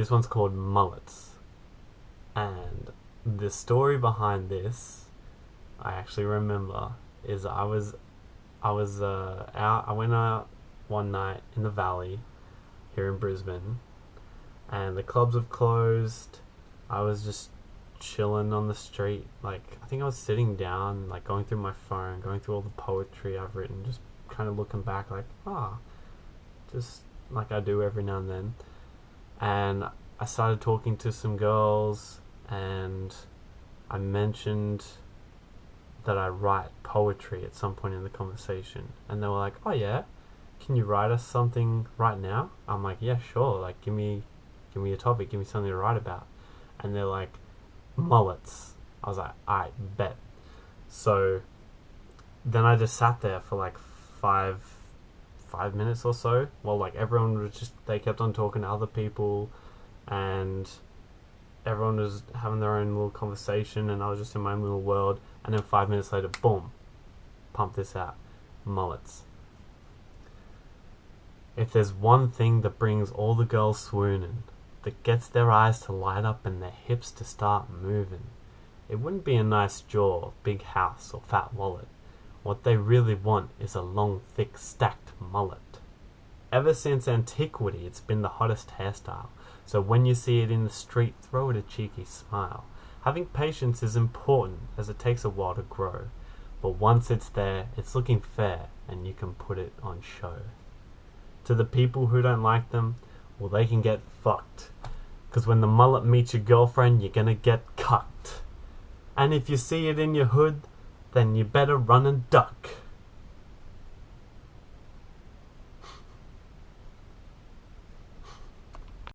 This one's called Mullets. And the story behind this, I actually remember, is I was, I was uh, out. I went out one night in the valley, here in Brisbane, and the clubs have closed. I was just chilling on the street. Like I think I was sitting down, like going through my phone, going through all the poetry I've written, just kind of looking back, like ah, just like I do every now and then. And I started talking to some girls, and I mentioned that I write poetry at some point in the conversation, and they were like, "Oh yeah, can you write us something right now?" I'm like, "Yeah, sure. Like, give me, give me a topic, give me something to write about." And they're like, "Mullets." I was like, "I bet." So then I just sat there for like five, five minutes or so, while like everyone was just they kept on talking to other people, and everyone was having their own little conversation, and I was just in my own little world. And then five minutes later, boom, pump this out, mullets. If there's one thing that brings all the girls swooning, that gets their eyes to light up and their hips to start moving, it wouldn't be a nice jaw, big house, or fat wallet. What they really want is a long, thick, stacked mullet. Ever since antiquity, it's been the hottest hairstyle, so when you see it in the street, throw it a cheeky smile. Having patience is important, as it takes a while to grow, but once it's there, it's looking fair, and you can put it on show. To the people who don't like them, well, they can get fucked. Because when the mullet meets your girlfriend, you're gonna get cucked. And if you see it in your hood, then you better run and duck.